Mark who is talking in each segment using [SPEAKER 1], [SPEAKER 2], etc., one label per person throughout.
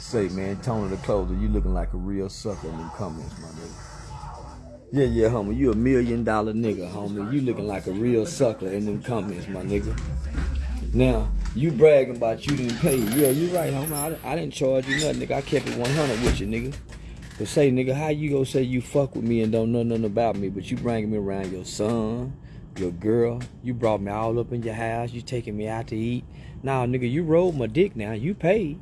[SPEAKER 1] say, man. Tony the closer, you looking like a real sucker in them comments, my nigga. Yeah, yeah, homie. You a million dollar nigga, homie. You looking like a real sucker in them comments, my nigga. Now, you bragging about you didn't pay. Yeah, you right, homie. I, I didn't charge you nothing, nigga. I kept it 100 with you, nigga. But say, nigga, how you gonna say you fuck with me and don't know nothing about me, but you bringing me around your son, your girl. You brought me all up in your house. You taking me out to eat. Nah, nigga, you rolled my dick now. You paid.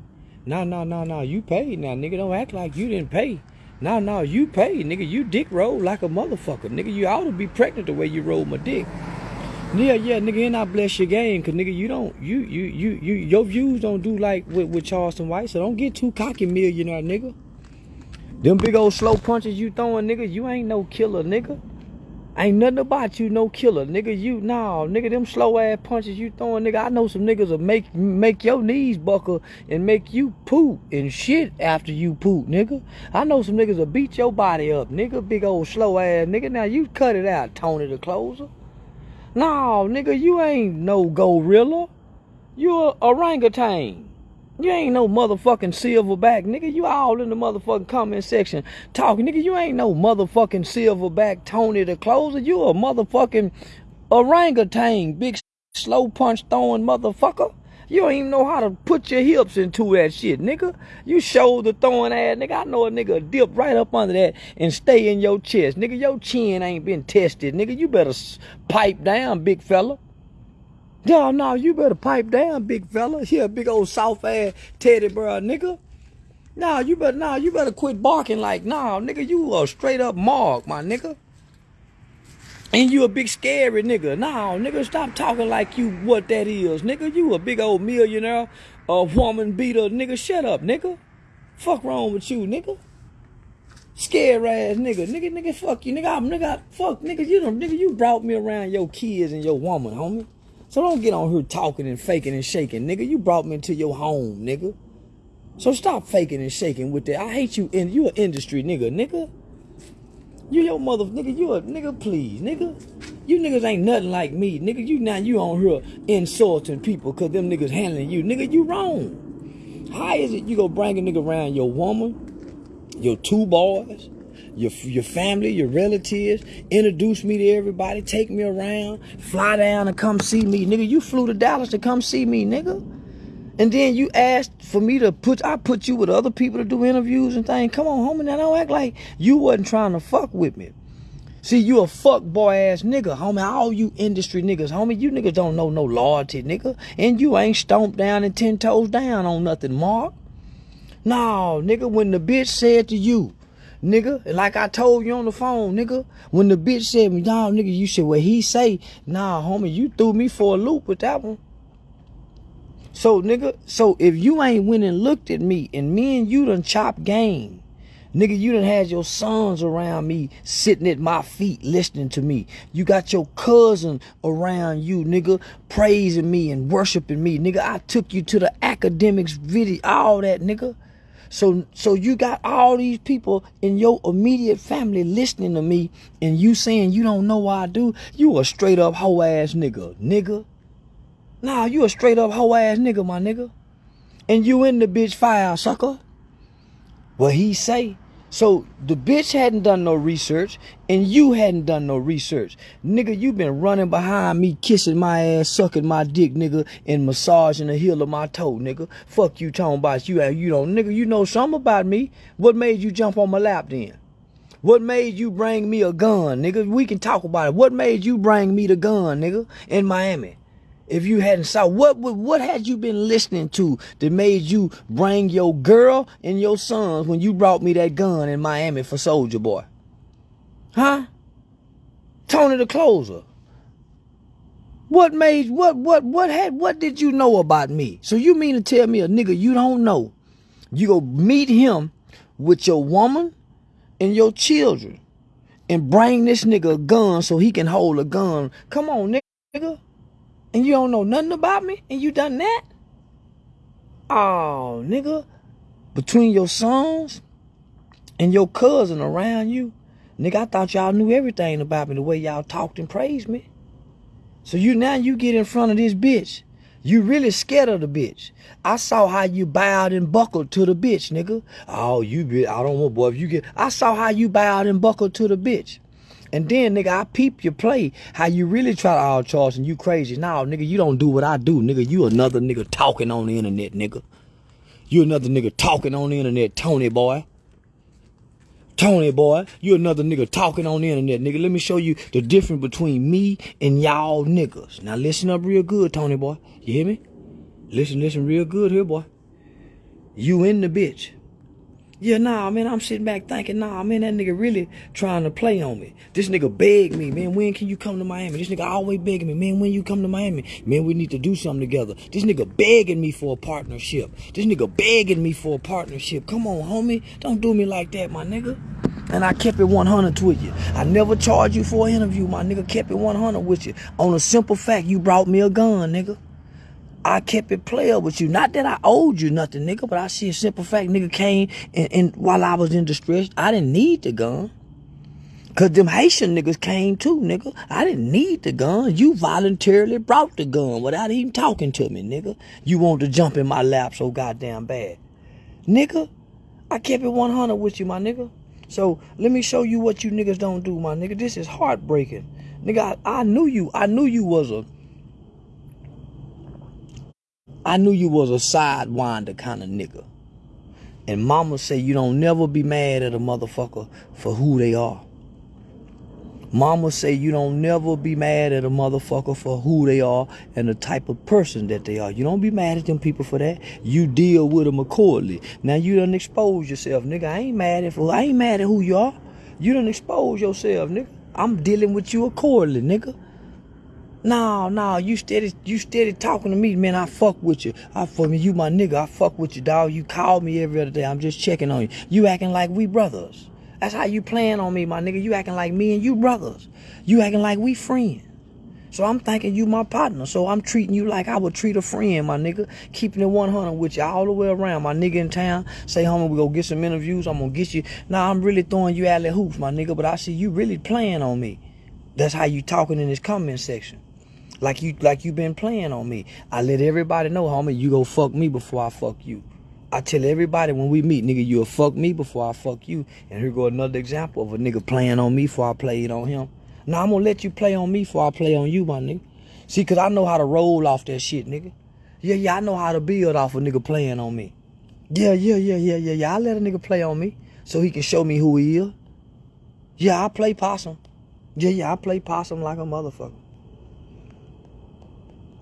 [SPEAKER 1] Nah, no, no, no. You paid now, nigga. Don't act like you didn't pay. Nah, no, you paid, nigga. You dick rolled like a motherfucker. Nigga, you ought to be pregnant the way you rolled my dick. Yeah, yeah, nigga, and I bless your game, cause nigga, you don't, you, you, you, you, your views don't do like with, with Charleston White, so don't get too cocky, millionaire, nigga. Them big old slow punches you throwing, nigga, you ain't no killer, nigga. Ain't nothing about you no killer, nigga. You nah, nigga. Them slow ass punches you throwing, nigga. I know some niggas will make make your knees buckle and make you poop and shit after you poop, nigga. I know some niggas will beat your body up, nigga. Big old slow ass, nigga. Now you cut it out, Tony the closer. No, nigga, you ain't no gorilla. You a orangutan. You ain't no motherfucking silverback, nigga. You all in the motherfucking comment section talking, nigga. You ain't no motherfucking silverback Tony the Closer. You a motherfucking orangutan, big slow punch throwing motherfucker. You don't even know how to put your hips into that shit, nigga. You shoulder throwing ass, nigga. I know a nigga dip right up under that and stay in your chest, nigga. Your chin ain't been tested, nigga. You better pipe down, big fella. Y'all know you better pipe down, big fella. Here, big old soft ass teddy bear, nigga. Nah, you better nah, you better quit barking like nah, nigga. You a straight up mark, my nigga. And you a big scary nigga. Nah, nigga, stop talking like you what that is, nigga. You a big old millionaire, a woman beater, nigga. Shut up, nigga. Fuck wrong with you, nigga. Scare ass nigga, nigga, nigga, fuck you, nigga, I'm nigga, fuck, nigga, you don't, nigga, you brought me around your kids and your woman, homie. So don't get on here talking and faking and shaking, nigga. You brought me into your home, nigga. So stop faking and shaking with that. I hate you and you an industry nigga, nigga. You your mother nigga, you a nigga, please, nigga. You niggas ain't nothing like me, nigga. You now you on here insulting people cause them niggas handling you. Nigga, you wrong. How is it you go bring a nigga around your woman, your two boys, your your family, your relatives, introduce me to everybody, take me around, fly down and come see me. Nigga, you flew to Dallas to come see me, nigga. And then you asked for me to put I put you with other people to do interviews and things. Come on, homie, now don't act like you wasn't trying to fuck with me. See, you a fuck boy ass nigga, homie. All you industry niggas, homie, you niggas don't know no loyalty, nigga. And you ain't stomped down and ten toes down on nothing, Mark. No, nigga, when the bitch said to you, nigga. and Like I told you on the phone, nigga. When the bitch said y'all, nigga, you said what he say. Nah, homie, you threw me for a loop with that one. So, nigga, so if you ain't went and looked at me and me and you done chopped game, nigga, you done had your sons around me sitting at my feet listening to me. You got your cousin around you, nigga, praising me and worshiping me. Nigga, I took you to the academics video, all that, nigga. So so you got all these people in your immediate family listening to me and you saying you don't know why I do. You a straight up hoe ass nigga, nigga. Nah, you a straight up hoe ass nigga, my nigga. And you in the bitch fire, sucker. What he say? So the bitch hadn't done no research and you hadn't done no research. Nigga, you been running behind me, kissing my ass, sucking my dick, nigga, and massaging the heel of my toe, nigga. Fuck you talking about you uh, you don't, nigga, you know something about me. What made you jump on my lap then? What made you bring me a gun, nigga? We can talk about it. What made you bring me the gun, nigga, in Miami? If you hadn't saw what what had you been listening to that made you bring your girl and your sons when you brought me that gun in Miami for Soulja Boy? Huh? Tony the closer. What made what what what had what did you know about me? So you mean to tell me a nigga you don't know? You go meet him with your woman and your children and bring this nigga a gun so he can hold a gun. Come on, nigga and you don't know nothing about me and you done that? Oh, nigga, between your sons and your cousin around you, nigga, I thought y'all knew everything about me the way y'all talked and praised me. So you now you get in front of this bitch. You really scared of the bitch. I saw how you bowed and buckled to the bitch, nigga. Oh, you bitch. I don't want boy. If you get, I saw how you bowed and buckled to the bitch. And then, nigga, I peep your play. How you really try to all charge and you crazy. Now, nigga, you don't do what I do, nigga. You another nigga talking on the internet, nigga. You another nigga talking on the internet, Tony boy. Tony boy, you another nigga talking on the internet, nigga. Let me show you the difference between me and y'all niggas. Now listen up real good, Tony boy. You hear me? Listen, listen real good here, boy. You in the bitch. Yeah, nah, man, I'm sitting back thinking, nah, man, that nigga really trying to play on me. This nigga begged me, man, when can you come to Miami? This nigga always begging me, man, when you come to Miami? Man, we need to do something together. This nigga begging me for a partnership. This nigga begging me for a partnership. Come on, homie. Don't do me like that, my nigga. And I kept it 100 with you. I never charged you for an interview, my nigga. Kept it 100 with you. On a simple fact, you brought me a gun, nigga. I kept it player with you. Not that I owed you nothing, nigga, but I see a simple fact, nigga came and, and while I was in distress, I didn't need the gun. Cause them Haitian niggas came too, nigga. I didn't need the gun. You voluntarily brought the gun without even talking to me, nigga. You want to jump in my lap so goddamn bad. Nigga, I kept it 100 with you, my nigga. So let me show you what you niggas don't do, my nigga. This is heartbreaking. Nigga, I, I knew you. I knew you was a I knew you was a sidewinder kind of nigga. And mama say you don't never be mad at a motherfucker for who they are. Mama say you don't never be mad at a motherfucker for who they are and the type of person that they are. You don't be mad at them people for that. You deal with them accordingly. Now you done expose yourself, nigga. I ain't mad at I ain't mad at who you are. You done expose yourself, nigga. I'm dealing with you accordingly, nigga. No, no, you steady, you steady talking to me, man. I fuck with you. I fuck with you, my nigga. I fuck with you, dog. You call me every other day. I'm just checking on you. You acting like we brothers. That's how you playing on me, my nigga. You acting like me and you brothers. You acting like we friends. So I'm thinking you my partner. So I'm treating you like I would treat a friend, my nigga. Keeping it 100 with you all the way around. My nigga in town, say, homie, we go get some interviews. I'm gonna get you. Now I'm really throwing you out alley hoops, my nigga. But I see you really playing on me. That's how you talking in this comment section. Like you like you been playing on me. I let everybody know, homie, you go fuck me before I fuck you. I tell everybody when we meet, nigga, you'll fuck me before I fuck you. And here go another example of a nigga playing on me before I play it on him. Now I'm gonna let you play on me before I play on you, my nigga. See, cause I know how to roll off that shit, nigga. Yeah, yeah, I know how to build off a nigga playing on me. Yeah, yeah, yeah, yeah, yeah, yeah. I let a nigga play on me so he can show me who he is. Yeah, I play possum. Yeah, yeah, I play possum like a motherfucker.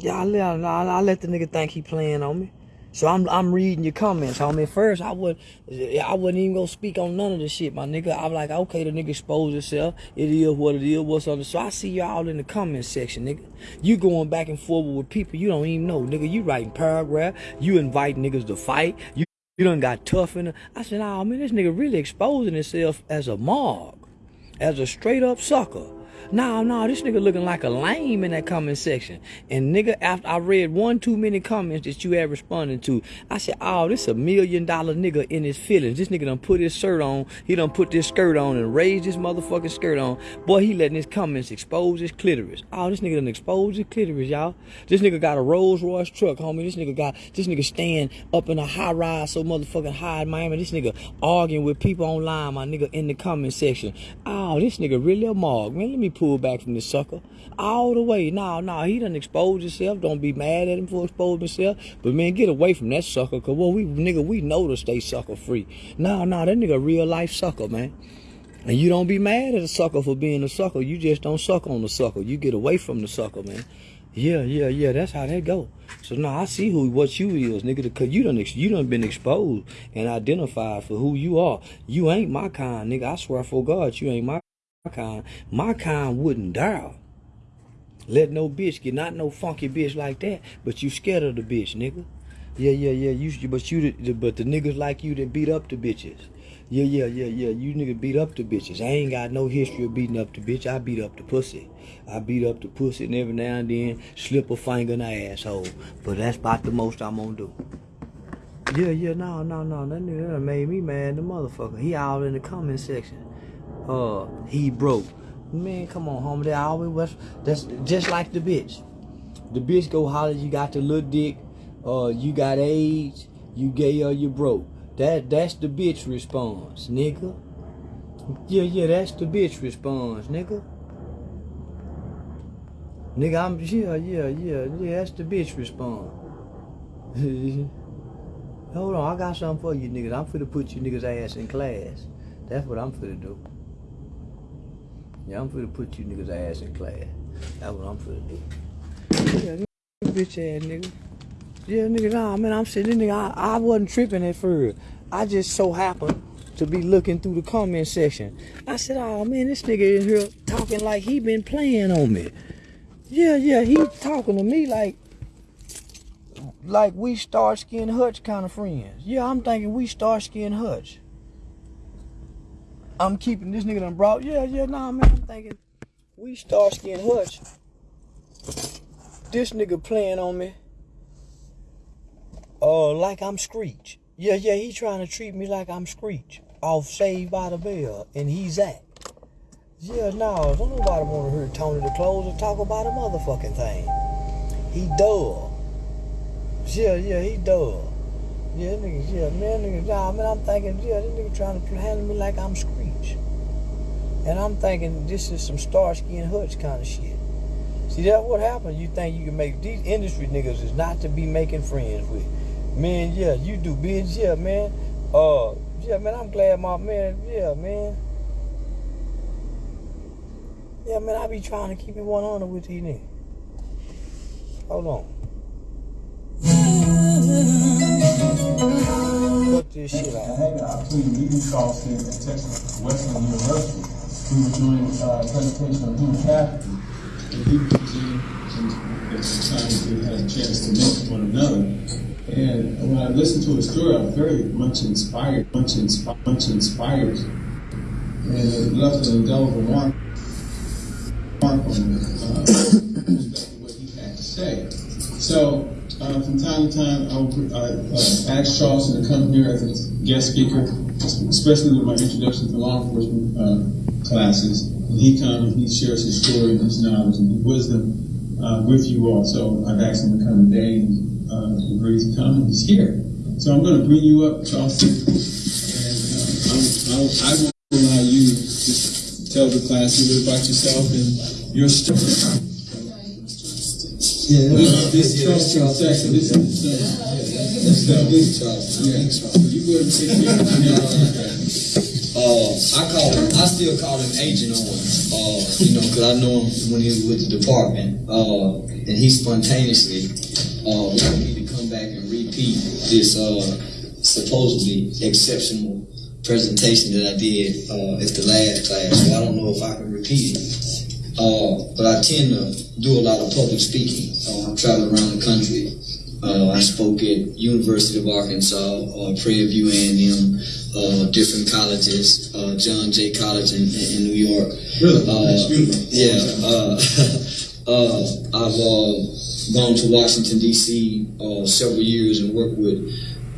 [SPEAKER 1] Yeah, I let, I, I let the nigga think he playing on me. So I'm I'm reading your comments, homie. First, I would I wouldn't even go speak on none of the shit, my nigga. I'm like, okay, the nigga exposed himself. It is what it is. What's on the so I see y'all in the comment section, nigga. You going back and forth with people you don't even know, nigga. You writing paragraph. You invite niggas to fight. You you done got tough in it. I said, nah, man, this nigga really exposing himself as a mog, as a straight up sucker. No, no, this nigga looking like a lame in that comment section. And nigga, after I read one too many comments that you had responded to, I said, oh, this a million dollar nigga in his feelings. This nigga done put his shirt on, he done put this skirt on and raised his motherfucking skirt on. Boy, he letting his comments expose his clitoris. Oh, this nigga done exposed his clitoris, y'all. This nigga got a Rolls Royce truck, homie. This nigga got, this nigga stand up in a high rise so motherfucking high in Miami. This nigga arguing with people online, my nigga, in the comment section. Oh, this nigga really a mog, man. Let me back from this sucker all the way. Nah, nah, he done exposed himself. Don't be mad at him for exposing himself. But man, get away from that sucker. Cause well, we nigga, we know to stay sucker free. Nah, nah, that nigga real life sucker, man. And you don't be mad at a sucker for being a sucker. You just don't suck on the sucker. You get away from the sucker, man. Yeah, yeah, yeah. That's how that go. So now I see who what you is, nigga. Cause you done you done been exposed and identified for who you are. You ain't my kind, nigga. I swear for God, you ain't my kind. My kind wouldn't dare let no bitch get not no funky bitch like that, but you scared of the bitch, nigga. Yeah, yeah, yeah. You, but you, but the niggas like you that beat up the bitches. Yeah, yeah, yeah, yeah. You niggas beat up the bitches. I ain't got no history of beating up the bitch. I beat up the pussy. I beat up the pussy and every now and then slip a finger in the asshole. But that's about the most I'm gonna do. Yeah, yeah, no, no, no. That nigga made me mad, the motherfucker. He out in the comment section uh he broke. Man, come on, homie. They always was that's just like the bitch. The bitch go holler, you got the little dick, uh, you got AIDS, you gay or you broke. That that's the bitch response, nigga. Yeah, yeah, that's the bitch response, nigga. Nigga, I'm yeah, yeah, yeah, yeah, that's the bitch response. Hold on, I got something for you niggas. I'm finna put you niggas ass in class. That's what I'm finna do. Yeah, I'm finna put you niggas ass in class. That's what I'm finna do. Yeah, bitch ass nigga. Yeah, nigga, nah, man, I'm sitting nigga. I, I wasn't tripping at first. I just so happened to be looking through the comment section. I said, oh man, this nigga in here talking like he been playing on me. Yeah, yeah, he talking to me like like we Starsky and Hutch kind of friends. Yeah, I'm thinking we Starsky and Hutch. I'm keeping this nigga done brought. Yeah, yeah, nah, man. I'm thinking we Starsky and Hutch. This nigga playing on me. Uh, like I'm Screech. Yeah, yeah, he trying to treat me like I'm Screech off Saved by the Bell, and he's at. Yeah, no, don't nobody want to hear Tony the Closer talk about a motherfucking thing. He dull. Yeah, yeah, he dull. Yeah, nigga, yeah, man, nah, man, I'm thinking, yeah, this nigga trying to handle me like I'm Screech. And I'm thinking this is some Starsky and Hutch kind of shit. See, that what happens. You think you can make, these industry niggas is not to be making friends with. Man, yeah, you do biz, yeah, man. Uh, yeah, man, I'm glad my man, yeah, man. Yeah, man, I be trying to keep it 100 with these niggas. Hold on. Cut this shit out.
[SPEAKER 2] Opportunity to meet Lee Carlson Texas Western University. We were doing uh, a presentation on human capital. And he was in, time we had a chance to meet one another. And when I listened to his story, I was very much inspired, much inspired, much inspired. And it left an indelible mark, mark on what he had to say. So, uh, from time to time, I would uh, uh, ask Charleston to come here as a guest speaker, especially with my introduction to law enforcement uh, classes. And he comes and he shares his story and his knowledge and his wisdom uh, with you all. So I've asked him to come today and uh, agrees to come and he's here. So I'm going to bring you up, Charleston, and uh, I'll, I'll, I won't allow you to tell the class a little bit about yourself and your story.
[SPEAKER 3] Yeah,
[SPEAKER 2] This, section, this is,
[SPEAKER 3] that's the big Charleston.
[SPEAKER 2] yeah, you go ahead and sit here.
[SPEAKER 3] Uh, I call him, I still call him Agent Owens, uh, you know, because I know him when he was with the department. Uh, and he spontaneously uh, wanted me to come back and repeat this uh, supposedly exceptional presentation that I did uh, at the last class. So I don't know if I can repeat it. Uh, but I tend to do a lot of public speaking. Uh, I travel around the country. Uh, I spoke at University of Arkansas, uh, Prairie View A&M, uh, different colleges, uh, John Jay College in, in New York.
[SPEAKER 2] Really?
[SPEAKER 3] Uh,
[SPEAKER 2] That's beautiful.
[SPEAKER 3] Yeah. Uh, uh, I've gone to Washington D.C. Uh, several years and worked with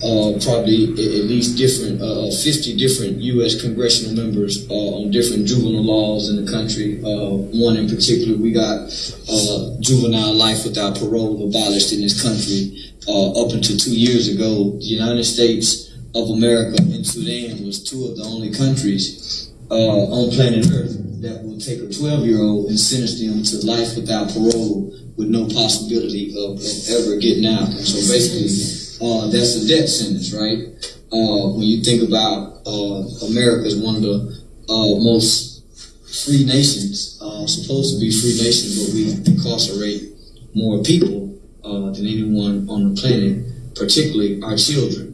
[SPEAKER 3] uh, probably at least different uh, 50 different U.S. congressional members uh, on different juvenile laws in the country. Uh, one in particular, we got uh, juvenile life without parole abolished in this country. Uh, up until two years ago, the United States of America and Sudan was two of the only countries on planet Earth that will take a 12 year old and sentence them to life without parole with no possibility of, of ever getting out. So basically, uh, that's a death sentence, right? Uh, when you think about uh, America as one of the uh, most free nations, uh, supposed to be free nations, but we incarcerate more people uh, than anyone on the planet, particularly our children.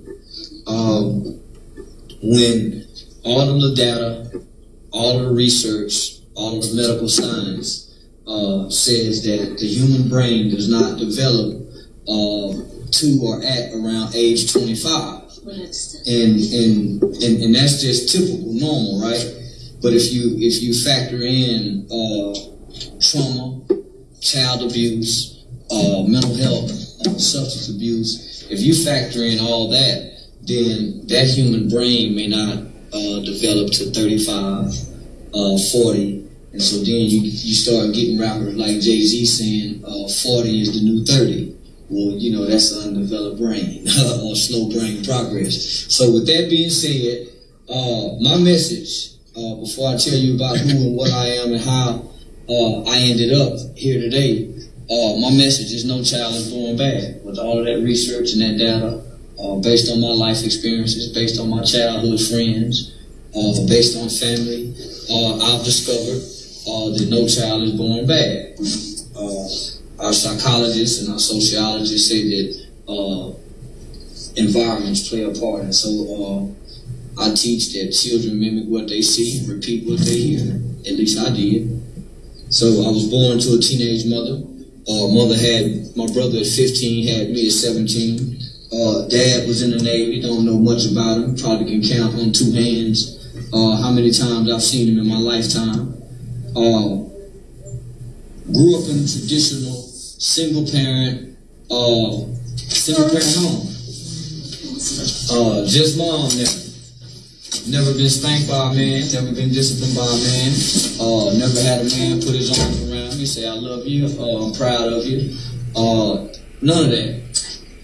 [SPEAKER 3] Um, when all of the data, all of the research, all of the medical science says that the human brain does not develop uh, to or at around age 25 and and and, and that's just typical, normal, right? But if you if you factor in uh, trauma, child abuse, uh, mental health, uh, substance abuse, if you factor in all that, then that human brain may not uh, develop to 35, uh, 40, And so then you you start getting rappers like Jay Z saying uh, 40 is the new 30. Well, you know, that's an undeveloped brain or slow brain progress. So with that being said, uh, my message, uh, before I tell you about who and what I am and how uh, I ended up here today, uh, my message is no child is born bad. With all of that research and that data, uh, based on my life experiences, based on my childhood friends, uh, based on family, I've discovered that no child is born bad. Our psychologists and our sociologists say that environments play a part, and so I teach that children mimic what they see, repeat what they hear. At least I did. So I was born to a teenage mother. Uh, mother had my brother at 15, had me at 17. Uh, dad was in the Navy. Don't know much about him. Probably can count on two hands uh, how many times I've seen him in my lifetime. Uh, grew up in traditional single parent, uh, single parent home. Uh, just mom now. Never been spanked by a man, never been disciplined by a man, uh, never had a man put his arms around me, say, I love you, uh, I'm proud of you. Uh, none of that.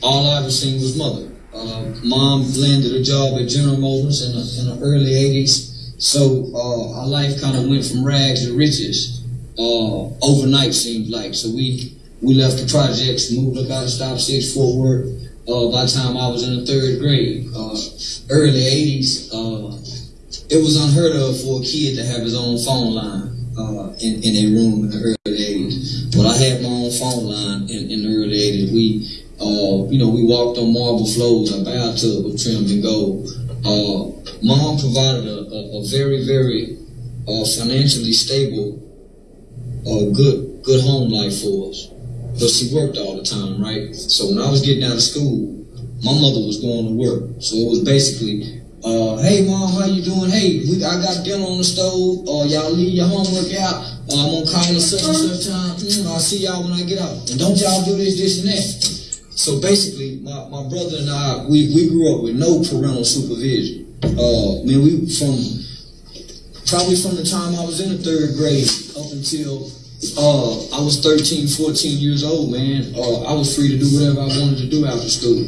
[SPEAKER 3] All I ever seen was mother. Uh, mom landed a job at General Motors in the, in the early 80s, so uh, our life kind of went from rags to riches uh, overnight, seemed like. So we, we left the projects, moved up out of Stop Six Fort Worth, uh, by the time I was in the third grade. Uh, early 80s, uh, it was unheard of for a kid to have his own phone line uh, in, in a room in the early 80s. But I had my own phone line in, in the early 80s. We, uh, you know, we walked on marble floors. Our bathtub was trimmed in gold. Uh, Mom provided a, a, a very, very financially stable, good, good home life for us but she worked all the time, right? So when I was getting out of school, my mother was going to work. So it was basically, uh, hey mom, how you doing? Hey, we, I got dinner on the stove. Uh, y'all leave your homework out. Uh, I'm gonna call at such and such time. Mm, I'll see y'all when I get out. And don't y'all do this, this, and that. So basically, my, my brother and I, we, we grew up with no parental supervision. Uh, I mean, we from probably from the time I was in the third grade up until uh, I was 13, 14 years old, man. Uh, I was free to do whatever I wanted to do after school.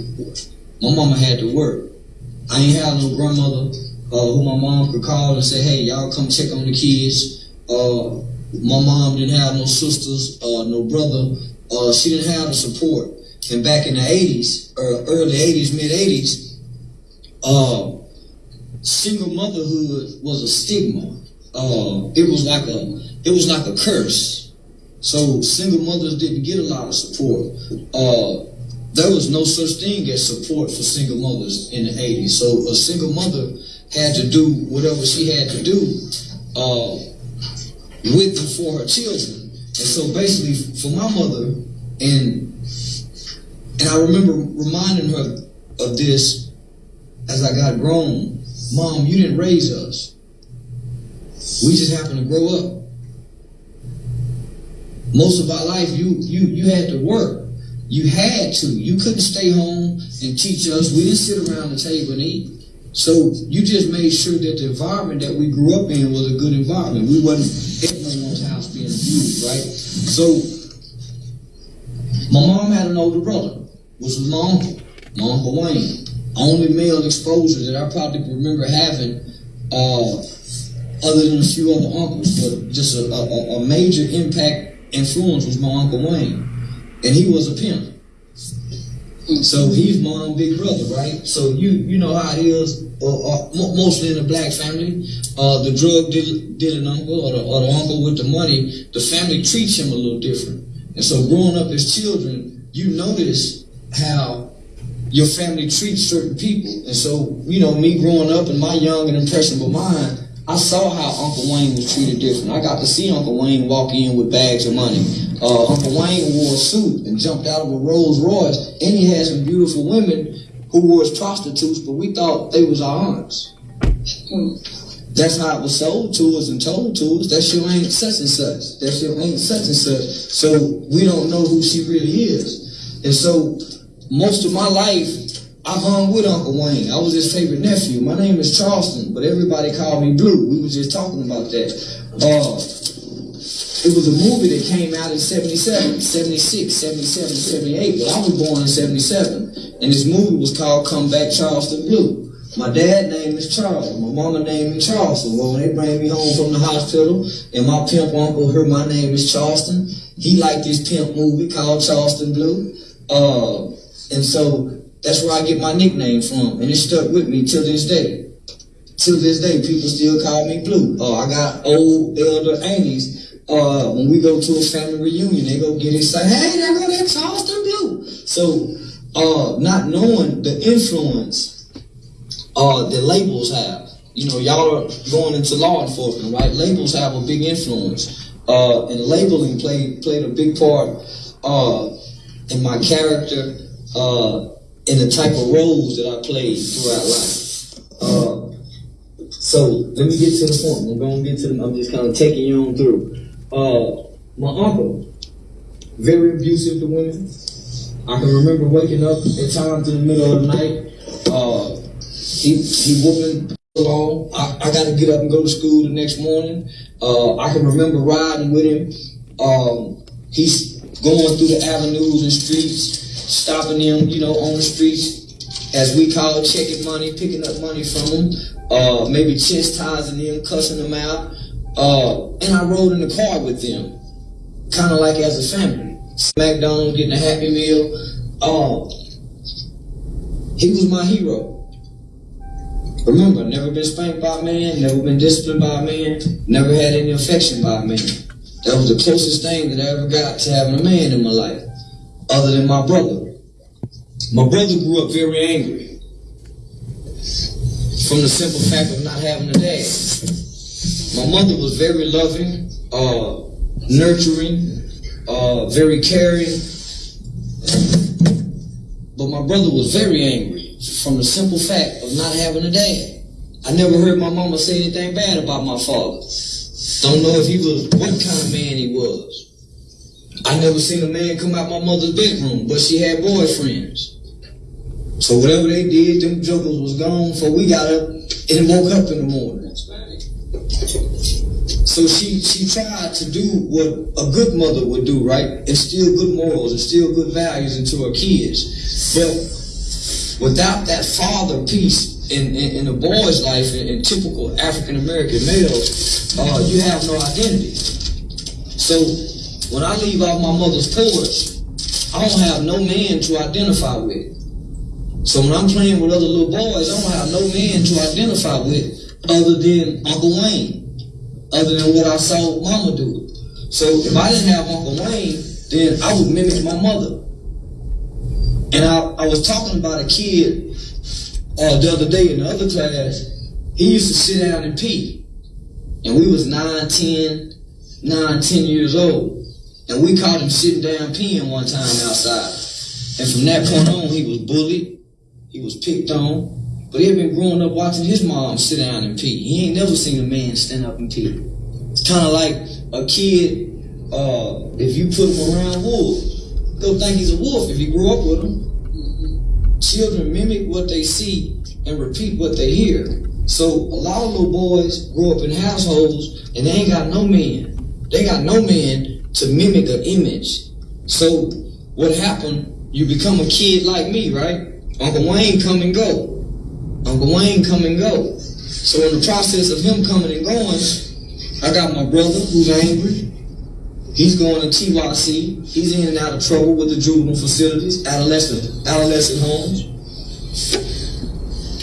[SPEAKER 3] My mama had to work. I ain't had no grandmother uh, who my mom could call and say, hey, y'all come check on the kids. Uh, my mom didn't have no sisters, uh, no brother. Uh, she didn't have the support. And back in the 80s, or early 80s, mid 80s, uh, single motherhood was a stigma. Uh, it was like a it was like a curse. So single mothers didn't get a lot of support. Uh, there was no such thing as support for single mothers in the 80s. So a single mother had to do whatever she had to do uh, with and for her children. And so basically for my mother, and and I remember reminding her of this as I got grown. Mom, you didn't raise us. We just happened to grow up most of our life you you you had to work. You had to. You couldn't stay home and teach us. We didn't sit around the table and eat. So you just made sure that the environment that we grew up in was a good environment. We wasn't at no one's house being abused, right? So my mom had an older brother, was my uncle, my uncle Wayne. Only male exposure that I probably remember having, uh, other than a few other uncles, but just a, a, a major impact influence was my Uncle Wayne. And he was a pimp. So he's my big brother, right? So you you know how it is, mostly in a black family. Uh, the drug dealing uncle or the, or the uncle with the money, the family treats him a little different. And so growing up as children, you notice how your family treats certain people. And so, you know, me growing up and my young and impressionable mind, I saw how Uncle Wayne was treated different. I got to see Uncle Wayne walk in with bags of money. Uh, Uncle Wayne wore a suit and jumped out of a Rolls Royce, and he had some beautiful women who were his prostitutes, but we thought they was our aunts. That's how it was sold to us and told to us. That shit ain't such and such. That shit ain't such and such. So we don't know who she really is. And so most of my life, I hung with Uncle Wayne. I was his favorite nephew. My name is Charleston, but everybody called me Blue. We were just talking about that. Uh, it was a movie that came out in 77, 76, 77, 78, but I was born in 77. And this movie was called Come Back Charleston Blue. My dad name is Charles. My mama name is Charleston. Well, when they bring me home from the hospital, and my pimp uncle heard my name is Charleston, he liked this pimp movie called Charleston Blue. Uh, and so that's where I get my nickname from, and it stuck with me till this day. Till this day, people still call me Blue. Uh, I got old elder aunties uh, when we go to a family reunion, they go get excited. Hey, there go that Charleston Blue. So, uh, not knowing the influence uh, that labels have. You know, y'all are going into law enforcement, right? Labels have a big influence, uh, and labeling played played a big part uh, in my character, uh, in the type of roles that I played throughout life. Uh, so let me get to the point. I'm going to get to. The, I'm just kind of taking you on through. Uh, my uncle, very abusive to women. I can remember waking up at times in the middle of the night. Uh, he he whooping along. I, I got to get up and go to school the next morning. Uh, I can remember riding with him. Um, he's going through the avenues and streets, stopping them, you know, on the streets, as we call checking money, picking up money from them, uh, maybe chastising them, cussing them out. Uh, and I rode in the car with them, kind of like as a family. McDonald's getting a Happy Meal. Uh, he was my hero. Remember, never been spanked by a man, never been disciplined by a man, never had any affection by a man. That was the closest thing that I ever got to having a man in my life, other than my brother. My brother grew up very angry from the simple fact of not having a dad. My mother was very loving, uh, nurturing, uh, very caring. But my brother was very angry from the simple fact of not having a dad. I never heard my mama say anything bad about my father. Don't know if he was what kind of man he was. I never seen a man come out my mother's bedroom, but she had boyfriends. So whatever they did, them jokers was gone before we got up and woke up in the morning. So she she tried to do what a good mother would do, right? Instill good morals, instill good values into her kids. But without that father piece in, in, in a boy's life, in, in typical African American males, uh, you have no identity. So when I leave off my mother's porch, I don't have no man to identify with. So when I'm playing with other little boys, I don't have no man to identify with other than Uncle Wayne other than what I saw mama do. So if I didn't have Uncle Wayne, then I would mimic my mother. And I, I was talking about a kid uh, the other day in the other class. He used to sit down and pee. And we was 9, 10, 9, 10 years old. And we caught him sitting down peeing one time outside. And from that point on, he was bullied. He was picked on. But he had been growing up watching his mom sit down and pee. He ain't never seen a man stand up and pee. It's kind of like a kid, uh, if you put him around wolves, they'll think he's a wolf if he grew up with them. Children mimic what they see and repeat what they hear. So a lot of little boys grow up in households and they ain't got no man. They got no man to mimic an image. So what happened? You become a kid like me, right? Uncle Wayne come and go. Uncle Wayne come and go. So in the process of him coming and going, I got my brother who's angry. He's going to TYC. He's in and out of trouble with the juvenile facilities, adolescent adolescent homes.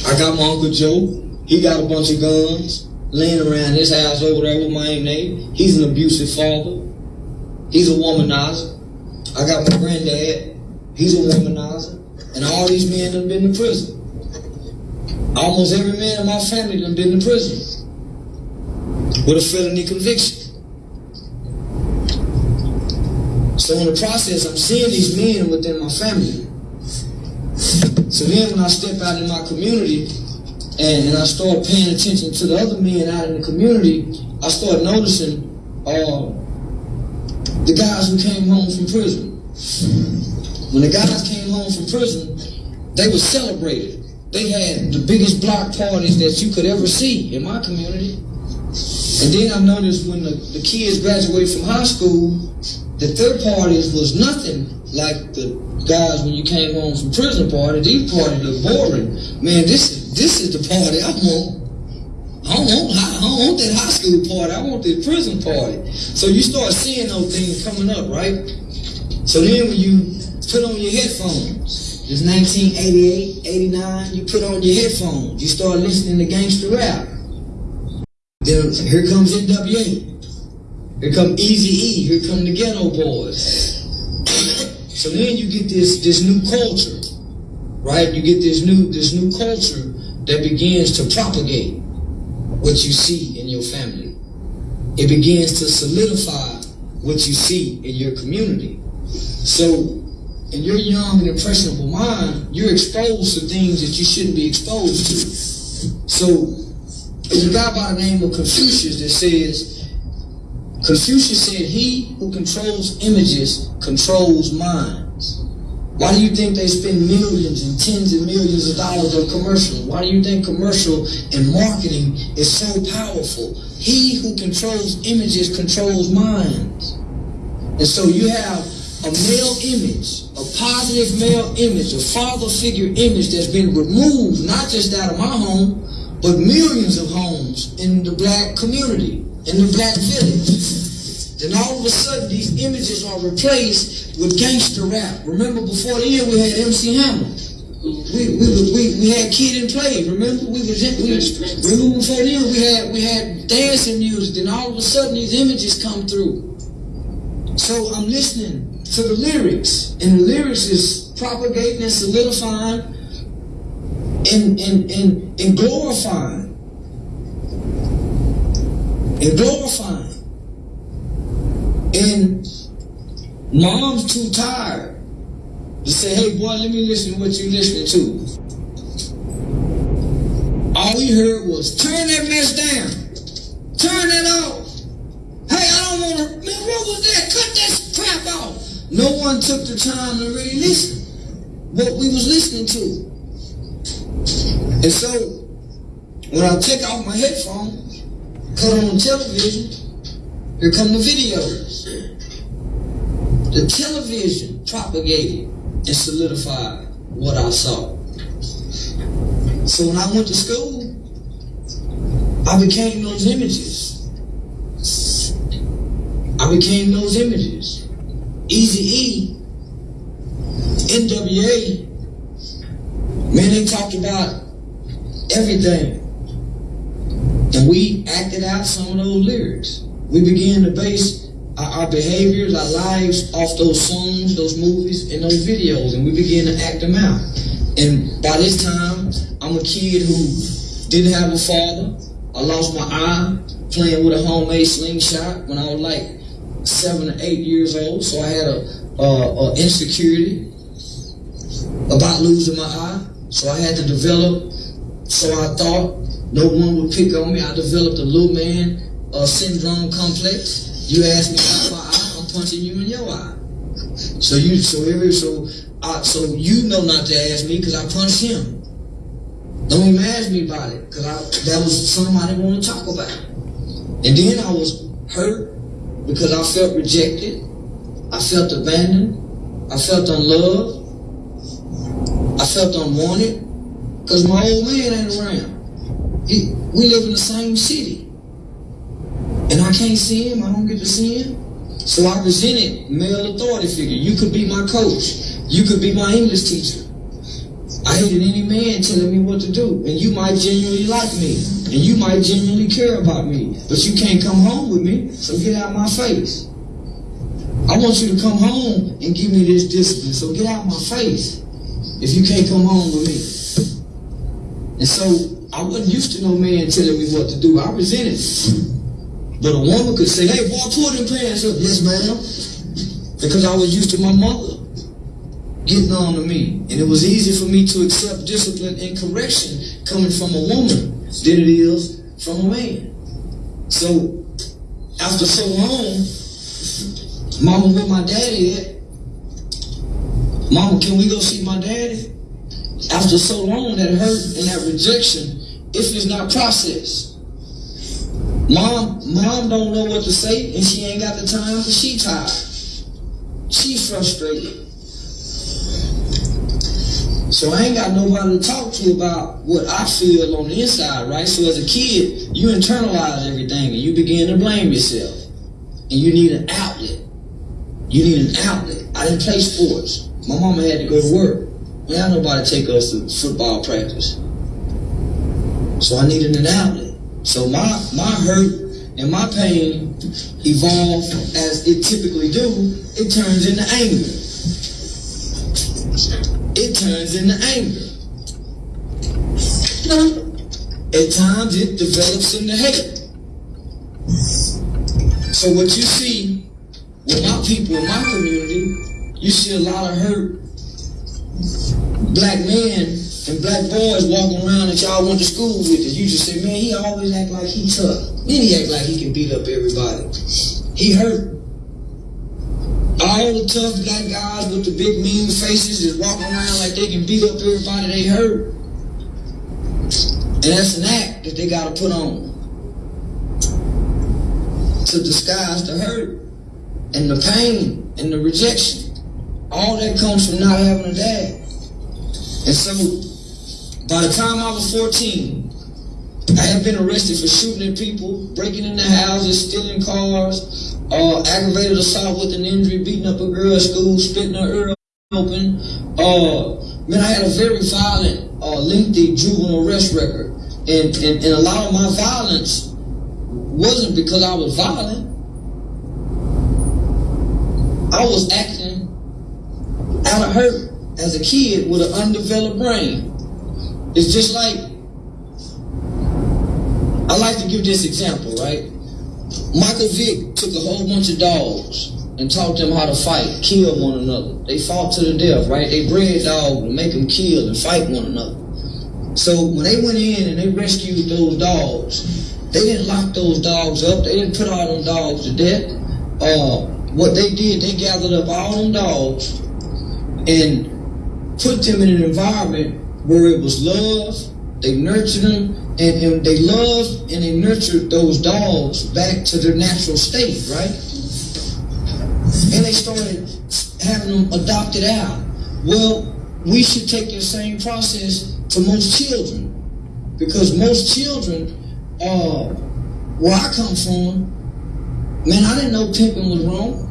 [SPEAKER 3] I got my Uncle Joe. He got a bunch of guns laying around his house over there with my name. He's an abusive father. He's a womanizer. I got my granddad. He's a womanizer. And all these men have been to prison. Almost every man in my family done been in prison with a felony conviction. So in the process, I'm seeing these men within my family. So then when I step out in my community and, and I start paying attention to the other men out in the community, I start noticing uh, the guys who came home from prison. When the guys came home from prison, they were celebrated. They had the biggest block parties that you could ever see in my community. And then I noticed when the, the kids graduated from high school, the third parties was nothing like the guys when you came home from prison party. These parties look boring. Man, this is this is the party I want. I don't want I don't want that high school party. I want that prison party. So you start seeing those things coming up, right? So then when you put on your headphones, it's 1988, 89, you put on your headphones, you start listening to gangster rap. Then here comes NWA. Here come Easy E. Here come the Geto Boys. So then you get this this new culture, right? You get this new this new culture that begins to propagate what you see in your family. It begins to solidify what you see in your community. So in your young and impressionable mind, you're exposed to things that you shouldn't be exposed to. So there's a guy by the name of Confucius that says, Confucius said, He who controls images controls minds. Why do you think they spend millions and tens of millions of dollars on commercials? Why do you think commercial and marketing is so powerful? He who controls images controls minds. And so you have a male image, a positive male image, a father figure image that's been removed, not just out of my home, but millions of homes in the black community, in the black village. Then all of a sudden, these images are replaced with gangster rap. Remember, before the year, we had MC Hammer. We, we, we, we had Kid and Play. Remember, we was we remember before the year, we had we had dancing music. Then all of a sudden, these images come through. So I'm listening to the lyrics, and the lyrics is propagating and solidifying and and and, and glorifying and glorifying. And mom's too tired to say, hey boy, let me listen to what you're listening to. All we heard was turn that mess down. Turn that off. Hey, I don't wanna man, what was that? Cut that crap off. No one took the time to really listen what we was listening to. And so when I take off my headphones, put on television, here come the videos. The television propagated and solidified what I saw. So when I went to school, I became those images. I became those images. Easy E, NWA, man, they talked about everything. And we acted out some of those lyrics. We began to base our, behaviors, our lives off those songs, those movies, and those videos, and we began to act them out. And by this time, I'm a kid who didn't have a father. I lost my eye playing with a homemade slingshot when I was like seven or eight years old. So I had a, a, a insecurity about losing my eye. So I had to develop so I thought no one would pick on me. I developed a little man uh, syndrome complex. You ask me about my eye, I'm punching you in your eye. So you, so every, so, I, so you know not to ask me because I punched him. Don't even ask me about it because I that was something I didn't want to talk about. And then I was hurt because I felt rejected. I felt abandoned. I felt unloved. I felt unwanted. Because my old man ain't around. He, we live in the same city. And I can't see him. I don't get to see him. So I resented male authority figure. You could be my coach. You could be my English teacher. I hated any man telling me what to do. And you might genuinely like me. And you might genuinely care about me. But you can't come home with me. So get out my face. I want you to come home and give me this discipline. So get out my face if you can't come home with me. And so I wasn't used to no man telling me what to do. I resented. But a woman could say, hey, boy, pull them pants up. Yes, ma'am. Because I was used to my mother getting on to me. And it was easy for me to accept discipline and correction coming from a woman than it is from a man. So after so long, Mama, where my daddy at? Mama, can we go see my daddy? After so long, that hurt and that rejection, if it's not processed, Mom, mom don't know what to say, and she ain't got the time, but she tired. She frustrated. So I ain't got nobody to talk to about what I feel on the inside, right? So as a kid, you internalize everything and you begin to blame yourself. And you need an outlet. You need an outlet. I didn't play sports. My mama had to go to work. We had nobody take us to football practice. So I needed an outlet. So my my hurt and my pain evolved as it typically do. It turns into anger. It turns into anger. At times it develops into hate. So what you see with my people in my community, you see a lot of hurt black men and black boys walking around that y'all went to school with it. You just say, man, he always act like he tough. Then he act like he can beat up everybody. He hurt. All the tough black guys with the big mean faces is walking around like they can beat up everybody they hurt. And that's an act that they gotta put on to disguise the hurt and the pain and the rejection. All that comes from not having a dad. And so by the time I was 14, I had been arrested for shooting at people, breaking into houses, stealing cars, uh, aggravated assault with an injury, beating up a girl at school, spitting her ear open. Uh, man, I had a very violent, uh, lengthy juvenile arrest record. And, and, and a lot of my violence wasn't because I was violent. I was acting out of hurt as a kid with an undeveloped brain. It's just like, I like to give this example, right? Michael Vick took a whole bunch of dogs and taught them how to fight, kill one another. They fought to the death, right? They bred dogs to make them kill and fight one another. So when they went in and they rescued those dogs, they didn't lock those dogs up. They didn't put all them dogs to death. Uh, what they did, they gathered up all them dogs and put them in an environment where it was love. They nurtured them, and, and they loved and they nurtured those dogs back to their natural state, right? And they started having them adopted out. Well, we should take the same process to most children, because most children, uh, where I come from, man, I didn't know pimping was wrong.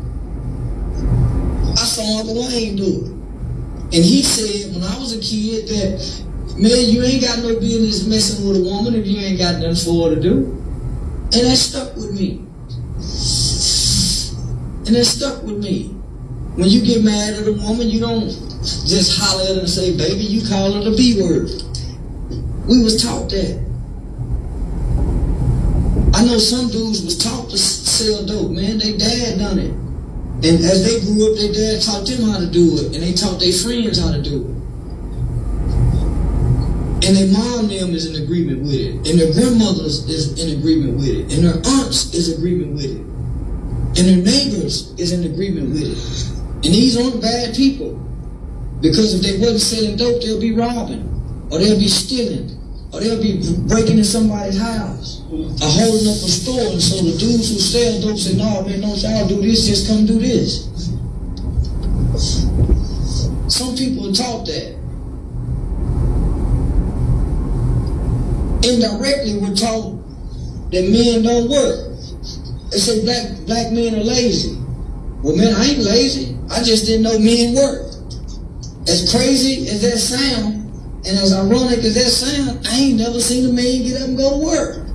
[SPEAKER 3] I saw Uncle Wayne do it. And he said when I was a kid that, man, you ain't got no business messing with a woman if you ain't got nothing for her to do. And that stuck with me. And that stuck with me. When you get mad at a woman, you don't just holler at her and say, baby, you call her the B word. We was taught that. I know some dudes was taught to sell dope, man. They dad done it. And as they grew up, their dad taught them how to do it, and they taught their friends how to do it. And their mom them is in agreement with it, and their grandmothers is in agreement with it, and their aunts is agreement with it, and their neighbors is in agreement with it. And these aren't bad people, because if they wasn't selling dope, they'll be robbing, or they'll be stealing, or they'll be breaking in somebody's house, or holding up a store. And so the dudes who sell dope say, no, man, don't y'all do this, just come do this. Some people are taught that. Indirectly, we're taught that men don't work. They say black black men are lazy. Well, man, I ain't lazy. I just didn't know men work. As crazy as that sound, and as ironic as that sound, I ain't never seen a man get up and go to work.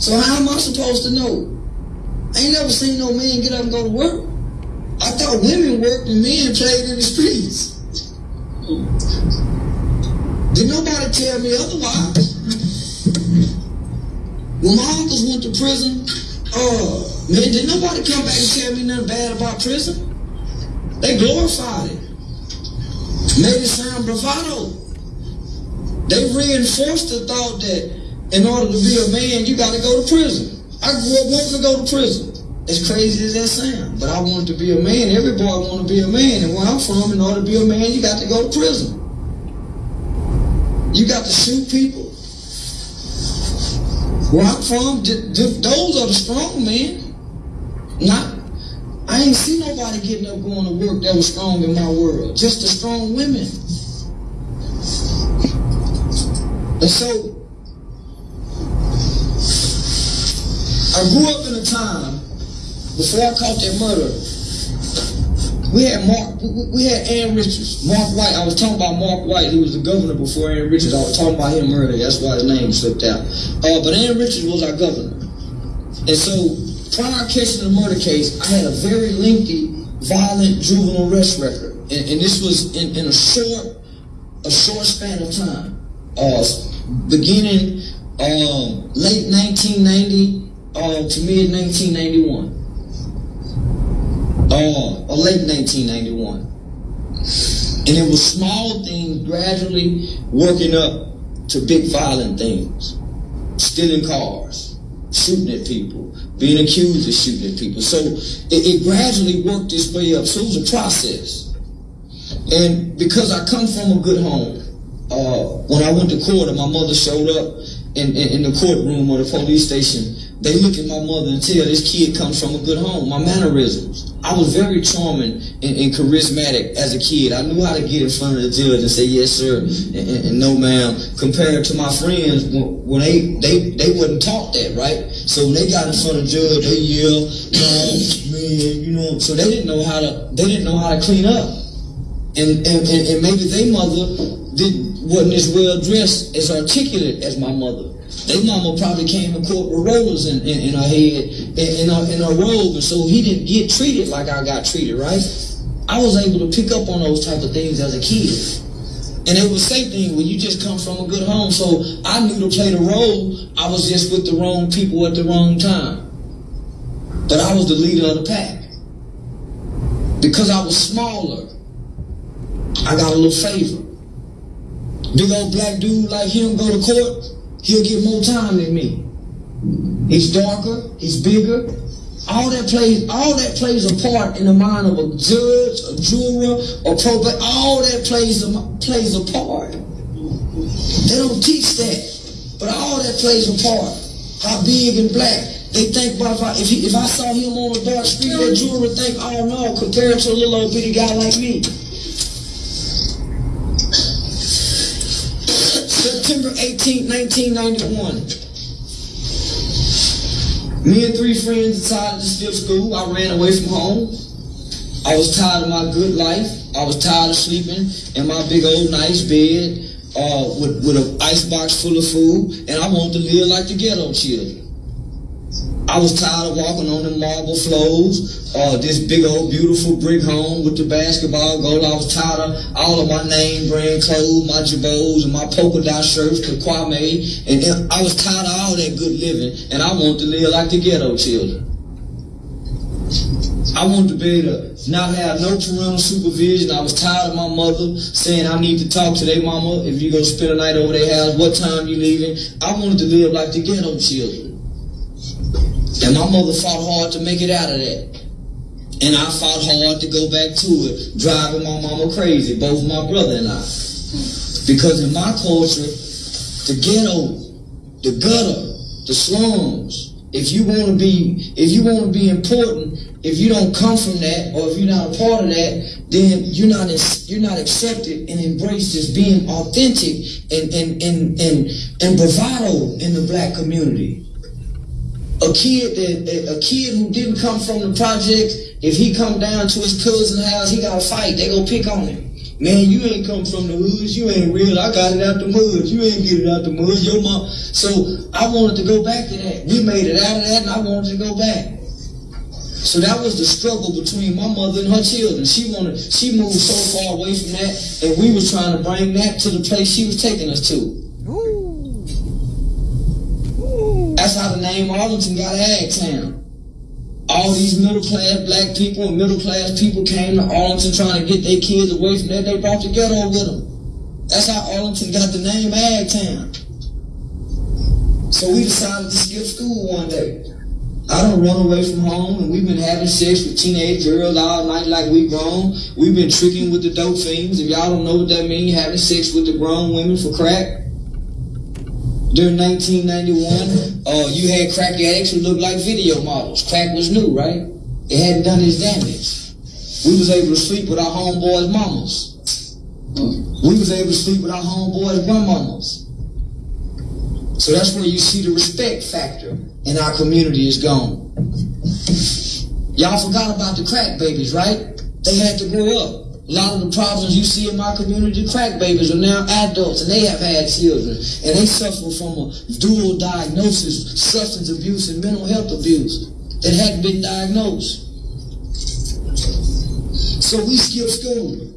[SPEAKER 3] So how am I supposed to know? I ain't never seen no man get up and go to work. I thought women worked and men played in the streets. Did nobody tell me otherwise? When my uncles went to prison, uh, man, did nobody come back and tell me nothing bad about prison? They glorified it. Made it sound bravado. They reinforced the thought that in order to be a man, you got to go to prison. I grew up wanting to go to prison. As crazy as that sounds, but I wanted to be a man. Every boy want to be a man, and where I'm from, in order to be a man, you got to go to prison. You got to shoot people. Where I'm from, th- th- those are the strong men. Not, I ain't see nobody getting up going to work that was strong in my world. Just the strong women. And so, I grew up in a time before I caught that murder. We had Mark, we had Ann Richards, Mark White. I was talking about Mark White. He was the governor before Ann Richards. I was talking about him earlier. That's why his name slipped out. Uh, but Ann Richards was our governor. And so, prior to catching the murder case, I had a very lengthy, violent juvenile arrest record. And, and this was in, in a short, a short span of time. Uh, beginning um, late 1990 uh, to mid 1991 uh, or late 1991. And it was small things gradually working up to big violent things. Stealing cars, shooting at people, being accused of shooting at people. So it, it gradually worked its way up. So it was a process. And because I come from a good home, uh, when I went to court and my mother showed up in, in, in the courtroom or the police station, they look at my mother and tell this kid comes from a good home. My mannerisms. I was very charming and, and, charismatic as a kid. I knew how to get in front of the judge and say yes sir and, and, and no ma'am. Compared to my friends, when, when they they they wouldn't talk that right. So when they got in front of the judge, they yell, no man, you know. So they didn't know how to they didn't know how to clean up, and and, and, and maybe their mother didn't wasn't as well dressed as articulate as my mother. They mama probably came in court with rollers in, in, in her head, in, in, her, in her robe, and so he didn't get treated like I got treated, right? I was able to pick up on those type of things as a kid. And it was same thing when you just come from a good home. So I knew to play the role. I was just with the wrong people at the wrong time. But I was the leader of the pack. Because I was smaller, I got a little favor. Big old black dude like him go to court, he'll get more time than me. He's darker, he's bigger. All that plays, all that plays a part in the mind of a judge, a juror, or probate. All that plays a, plays a part. They don't teach that, but all that plays a part. How big and black. They think if I, if, he, if I saw him on a dark street, that juror would think, oh no, compared to a little old bitty guy like me. September 18, 1991. Me and three friends decided to skip school. I ran away from home. I was tired of my good life. I was tired of sleeping in my big old nice bed uh, with, with an icebox full of food, and I wanted to live like the ghetto children. I was tired of walking on the marble floors, uh, this big old beautiful brick home with the basketball goal. I was tired of all of my name brand clothes, my Girbauds, and my polka dot shirts Kwame. And I was tired of all that good living, and I wanted to live like the ghetto children. I wanted to be able to not have no parental supervision. I was tired of my mother saying I need to talk to their mama if you go spend a night over their house, what time you leaving. I wanted to live like the ghetto children. And my mother fought hard to make it out of that. And I fought hard to go back to it, driving my mama crazy, both my brother and I. Because in my culture, the ghetto, the gutter, the slums, if you want to be, if you want to be important, if you don't come from that, or if you're not a part of that, then you're not you're not accepted and embraced as being authentic and and and and, and bravado in the black community a kid that a kid who didn't come from the projects, if he come down to his cousin's house, he got to fight. They gonna pick on him. Man, you ain't come from the woods. You ain't real. I got it out the mud. You ain't get it out the mud. Your mom. So I wanted to go back to that. We made it out of that, and I wanted to go back. So that was the struggle between my mother and her children. She wanted, she moved so far away from that, and we was trying to bring that to the place she was taking us to. That's how the name Arlington got Ag Town. All these middle class black people and middle class people came to Arlington trying to get their kids away from that. They brought the ghetto with them. That's how Arlington got the name Ag Town. So we decided to skip school one day. I don't run away from home, and we've been having sex with teenage girls all night like we grown. We've been tricking with the dope fiends. If y'all don't know what that means, having sex with the grown women for crack. During 1991, uh, you had crack addicts who looked like video models. Crack was new, right? It hadn't done its damage. We was able to sleep with our homeboys' mamas. We was able to sleep with our homeboys' grandmamas. So that's where you see the respect factor in our community is gone. Y'all forgot about the crack babies, right? They had to grow up. A lot of the problems you see in my community, crack babies are now adults and they have had children and they suffer from a dual diagnosis, substance abuse and mental health abuse that hadn't been diagnosed. So we skip school.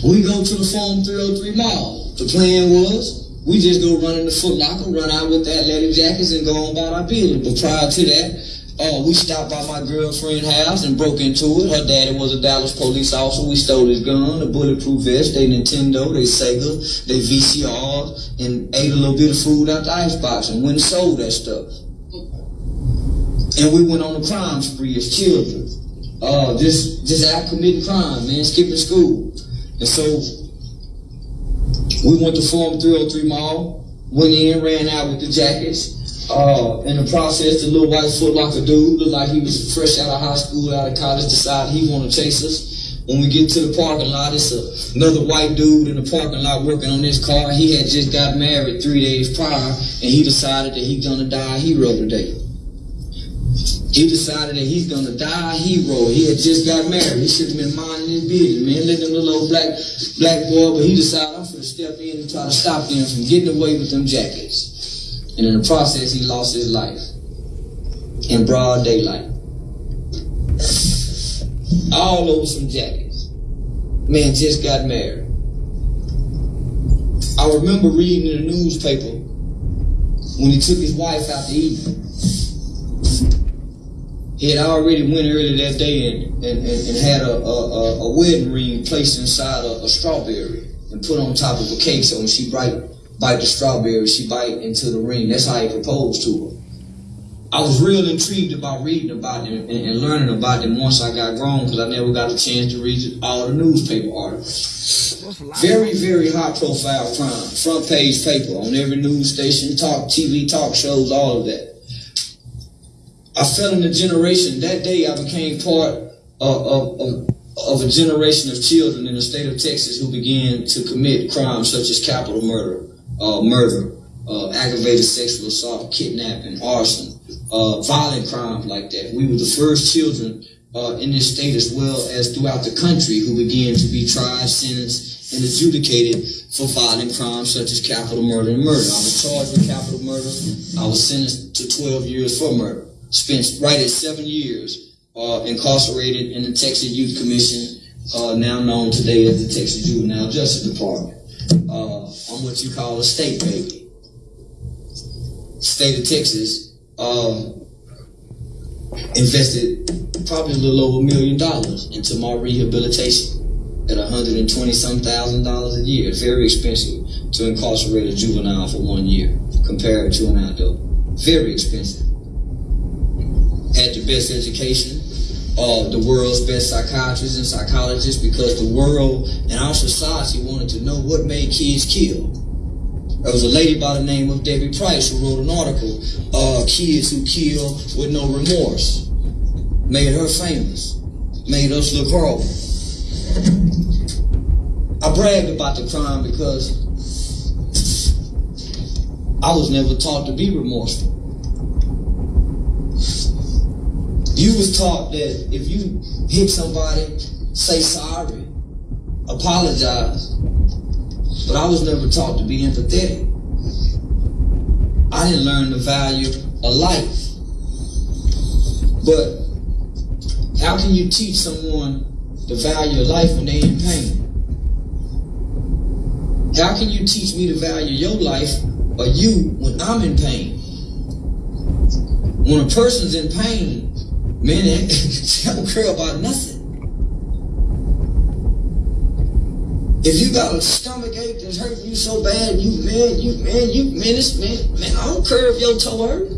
[SPEAKER 3] We go to the Forum 303 Mall. The plan was we just go run in the Foot Locker, run out with the athletic jackets and go on about our business. But prior to that, Oh, we stopped by my girlfriend's house and broke into it. Her daddy was a Dallas police officer. We stole his gun, a bulletproof vest, they Nintendo, they Sega, they VCRs, and ate a little bit of food out the icebox and went and sold that stuff. And we went on a crime spree as children. Uh, just, just out committing crime, man, skipping school. And so, we went to Forum 303 Mall, went in, ran out with the jackets, uh, in the process, the little white Foot Locker dude looked like he was fresh out of high school, out of college, decided he wanted to chase us. When we get to the parking lot, it's a, another white dude in the parking lot working on his car. He had just got married three days prior, and he decided that he's gonna die a hero today. He decided that he's gonna die a hero. He had just got married. He should have been minding his business, man. Let them little black black boy, but he decided I'm gonna step in and try to stop them from getting away with them jackets. And in the process, he lost his life in broad daylight. All over some jackets. Man just got married. I remember reading in the newspaper when he took his wife out to eat. He had already went early that day and, and, and, and had a, a, a, wedding ring placed inside a, a strawberry and put on top of a cake so when she bite, bite the strawberry, she bite into the ring. That's how he proposed to her. I was real intrigued about reading about them and, and learning about them once I got grown because I never got a chance to read all the newspaper articles. Very, very high profile crime. Front page paper on every news station, talk TV, talk shows, all of that. I fell in the generation. That day I became part of, of, of, of a generation of children in the state of Texas who began to commit crimes such as capital murder, uh, murder, uh, aggravated sexual assault, kidnapping, arson, uh, violent crimes like that. We were the first children uh, in this state as well as throughout the country who began to be tried, sentenced, and adjudicated for violent crimes such as capital murder and murder. I was charged with capital murder. I was sentenced to 12 years for murder. Spent right at seven years uh, incarcerated in the Texas Youth Commission, uh, now known today as the Texas Juvenile Justice Department. Uh, I'm what you call a state baby. State of Texas uh, invested probably a little over a million dollars into my rehabilitation at 120 some thousand dollars a year. Very expensive to incarcerate a juvenile for one year compared to an adult. Very expensive. Had the best education, uh, the world's best psychiatrists and psychologists because the world and our society wanted to know what made kids kill. There was a lady by the name of Debbie Price who wrote an article, uh, Kids Who Kill with No Remorse. Made her famous. Made us look horrible. I bragged about the crime because I was never taught to be remorseful. You was taught that if you hit somebody, say sorry, apologize. But I was never taught to be empathetic. I didn't learn the value of life. But how can you teach someone the value of life when they're in pain? How can you teach me the value of your life or you when I'm in pain? When a person's in pain, man, they don't care about nothing. If you got a stomach ache that's hurting you so bad, you man, you man, you man, this man, man, I don't care if your toe hurt.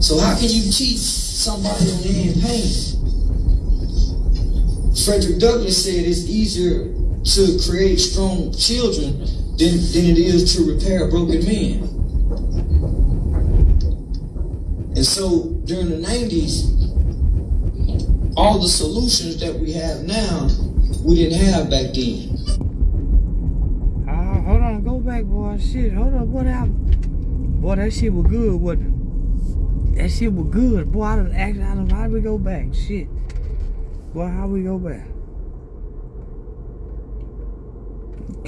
[SPEAKER 3] So how can you teach somebody when they're in pain? Frederick Douglass said it's easier to create strong children than, than it is to repair broken men. And so during the 90s, all the solutions that we have now, we didn't have back then.
[SPEAKER 1] Uh, hold on, go back, boy. Shit, hold on, what happened? Boy, that shit was good, wasn't it? That shit was good. Boy, I done asked, I done, how we go back? Shit. Boy, how we go back?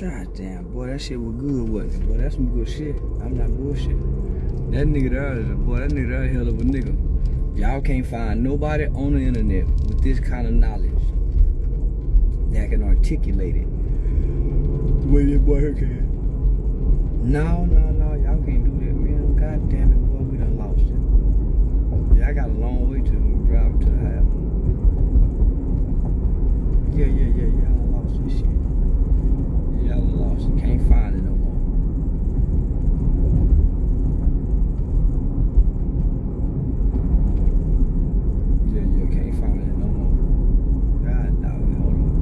[SPEAKER 1] God damn, boy, that shit was good, wasn't it? Boy, that's some good shit. I'm not bullshit. That nigga there is a boy, that nigga there a hell of a nigga. Y'all can't find nobody on the internet with this kind of knowledge that can articulate it the way that boy here can. No, no, no, y'all can't do that, man. God damn it, boy, we done lost it. Yeah, I got a long way to drive to the house. Yeah, yeah, yeah, y'all lost this shit. Y'all lost it. Can't find it can't find it no more. God, dog, hold on.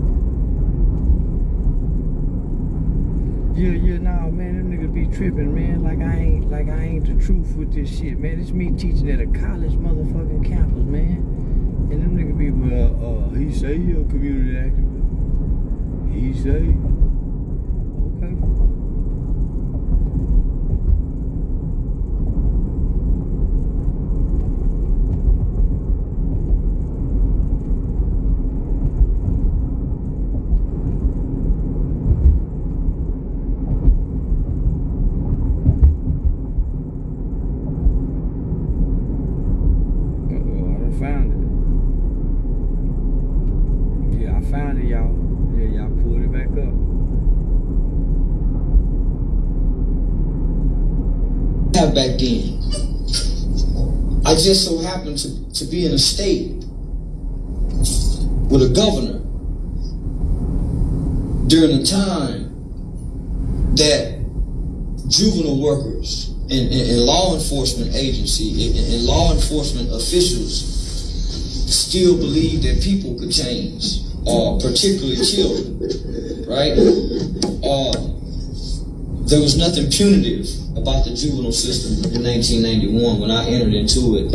[SPEAKER 1] Yeah, yeah, nah, man, them niggas be tripping, man. Like I ain't, like I ain't the truth with this shit, man. It's me teaching at a college motherfucking campus, man. And them niggas be, well, uh, he say he a community activist. He say. Okay. Uh-oh, I done found it. Yeah, I found it, y'all. Yeah, y'all pulled it back up.
[SPEAKER 3] have back then. I just so happened to, to be in a state with a governor during a time that juvenile workers and, and, and law enforcement agency and, and law enforcement officials still believe that people could change, uh, particularly children, right? Uh, there was nothing punitive about the juvenile system in 1991 when I entered into it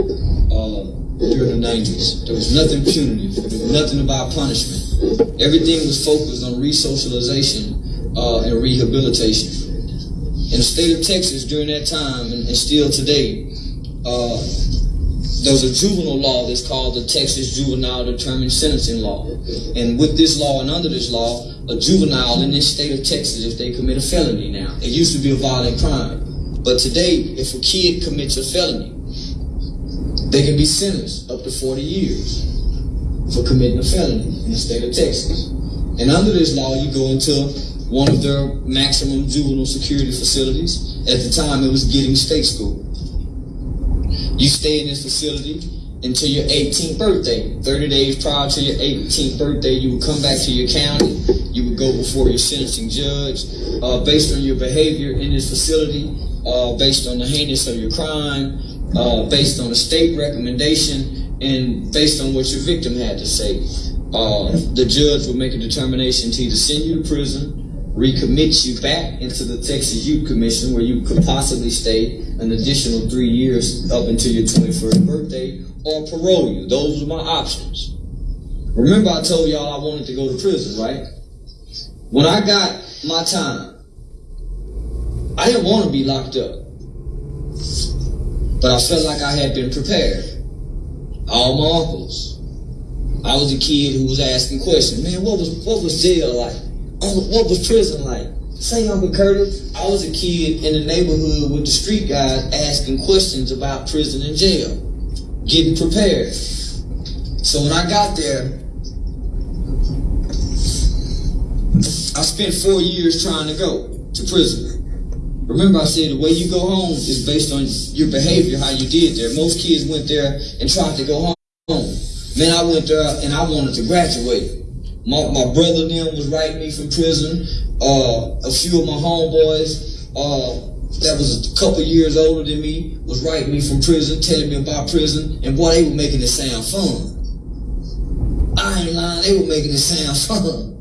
[SPEAKER 3] uh, during the 90s. There was nothing punitive. There was nothing about punishment. Everything was focused on resocialization uh, and rehabilitation. In the state of Texas during that time and, and still today, uh, there's a juvenile law that's called the Texas Juvenile Determined Sentencing Law. And with this law and under this law, a juvenile in this state of Texas, if they commit a felony now, it used to be a violent crime. But today, if a kid commits a felony, they can be sentenced up to 40 years for committing a felony in the state of Texas. And under this law, you go into one of their maximum juvenile security facilities. At the time, it was Giddings State School. You stay in this facility until your 18th birthday. 30 days prior to your 18th birthday, you would come back to your county. Go before your sentencing judge. Uh, based on your behavior in this facility, uh, based on the heinous of your crime, uh, based on a state recommendation, and based on what your victim had to say, uh, the judge will make a determination to either send you to prison, recommit you back into the Texas Youth Commission where you could possibly stay an additional three years up until your 21st birthday, or parole you. Those were my options. Remember I told y'all I wanted to go to prison, right? When I got my time, I didn't want to be locked up. But I felt like I had been prepared. All my uncles. I was a kid who was asking questions. Man, what was what was jail like? Oh, what was prison like? Say, Uncle Curtis, I was a kid in the neighborhood with the street guys asking questions about prison and jail, getting prepared. So when I got there, I spent four years trying to go to prison. Remember, I said the way you go home is based on your behavior, how you did there. Most kids went there and tried to go home. Man, I went there and I wanted to graduate. My, my brother then was writing me from prison. Uh, a few of my homeboys uh, that was a couple years older than me was writing me from prison, telling me about prison, and boy, they were making it sound fun. I ain't lying, they were making it sound fun.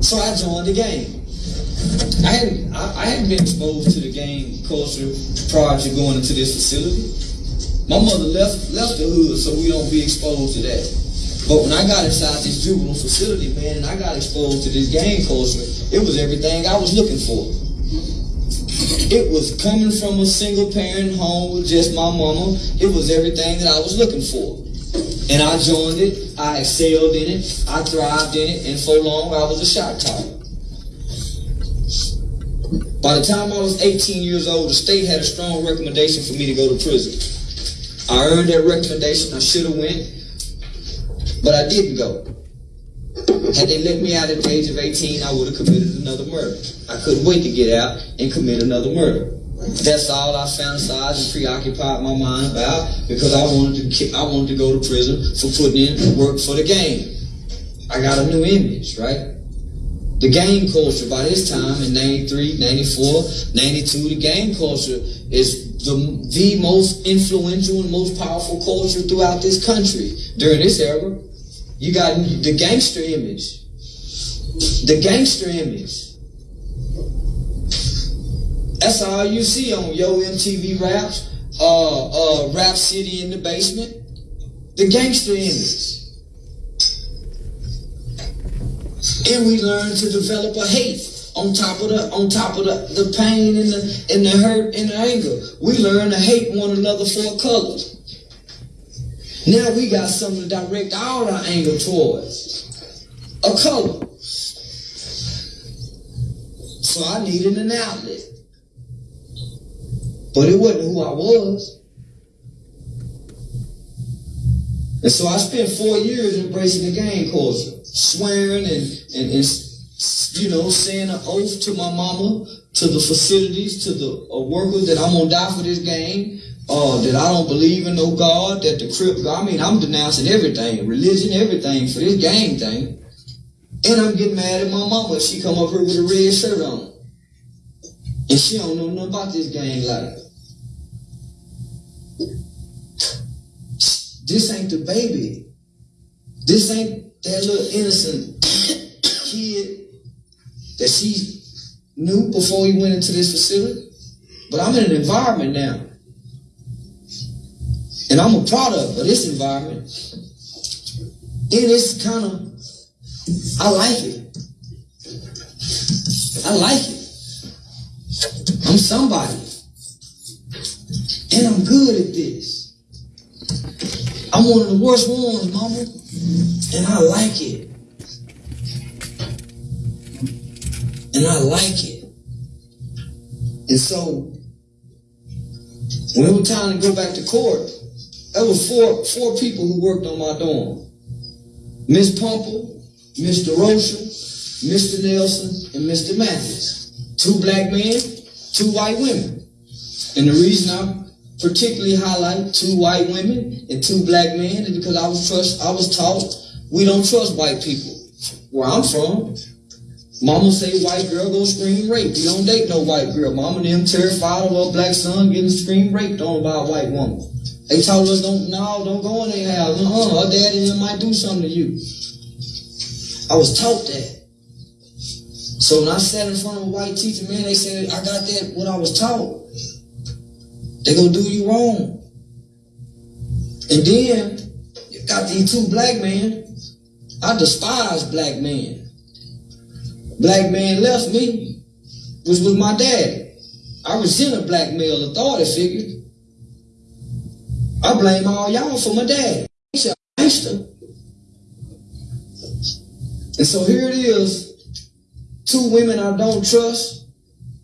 [SPEAKER 3] So I joined the game. I hadn't I, I hadn't been exposed to the gang culture prior to going into this facility. My mother left left the hood so we don't be exposed to that. But when I got inside this juvenile facility, man, and I got exposed to this gang culture, it was everything I was looking for. It was coming from a single parent home with just my mama. It was everything that I was looking for. And I joined it, I excelled in it, I thrived in it, and for long I was a shot caller. By the time I was 18 years old, the state had a strong recommendation for me to go to prison. I earned that recommendation, I should have went, but I didn't go. Had they let me out at the age of 18, I would have committed another murder. I couldn't wait to get out and commit another murder. That's all I fantasized and preoccupied my mind about because I wanted to I wanted to go to prison for putting in work for the game. I got a new image, right? The game culture by this time in 93, 94, 92, the game culture is the, the most influential and most powerful culture throughout this country during this era. You got the gangster image. The gangster image. That's all you see on Yo MTV Raps, uh, uh, Rap City in the basement. The gangster image. And we learn to develop a hate on top of the on top of the, the pain and the and the hurt and the anger. We learn to hate one another for a color. Now we got something to direct all our anger towards. A color. So I needed an outlet. But it wasn't who I was. And so I spent four years embracing the gang culture, swearing and, and, and you know, saying an oath to my mama, to the facilities, to the uh, workers that I'm gonna die for this gang, uh, that I don't believe in no God, that the Crip, I mean, I'm denouncing everything, religion, everything for this gang thing. And I'm getting mad at my mama if she come up here with a red shirt on. And she don't know nothing about this gang life. This ain't the baby. This ain't that little innocent kid that she knew before he went into this facility. But I'm in an environment now. And I'm a product of this environment. And it's kind of, I like it. I like it. I'm somebody. And I'm good at this. I'm one of the worst ones, mama. And I like it. And I like it. And so, when it was time to go back to court, there was four four people who worked on my dorm. Miss Pumple, Mr. Rocha, Mr. Nelson, and Mr. Mathis. Two black men, two white women. And the reason I particularly highlight two white women and two black men is because I was trust I was taught we don't trust white people. Where I'm from, Mama say white girl go scream rape. You don't date no white girl. Mama and them terrified of her black son getting scream raped on by a white woman. They told us don't no, don't go in their house. Uh-uh, her daddy might do something to you. I was taught that. So when I sat in front of a white teacher, man, they said I got that what I was taught. They gonna do you wrong. And then you got these two black men. I despise black men. Black man left me, which was my dad. I resent a black male authority figure. I blame all y'all for my dad. He's a gangster. And so here it is, two women I don't trust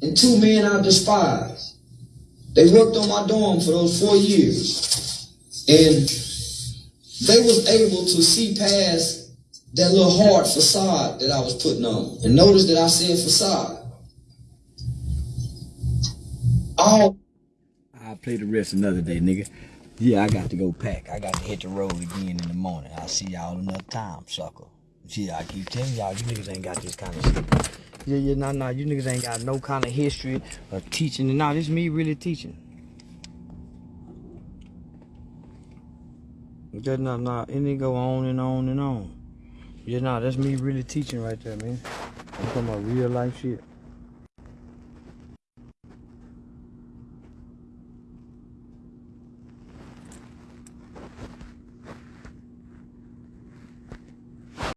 [SPEAKER 3] and two men I despise. They worked on my dorm for those four years. And they was able to see past that little hard facade that I was putting on. And notice that I said facade. All
[SPEAKER 1] I'll play the rest another day, nigga. Yeah, I got to go pack. I got to hit the road again in the morning. I'll see y'all another time, sucker. See, I keep telling y'all, you niggas ain't got this kind of shit. Yeah, yeah, nah, nah, you niggas ain't got no kind of history of teaching. And nah, this me really teaching. Just nah, nah, and it go on and on and on. Yeah, nah, that's me really teaching right there, man. I'm talking about real life shit.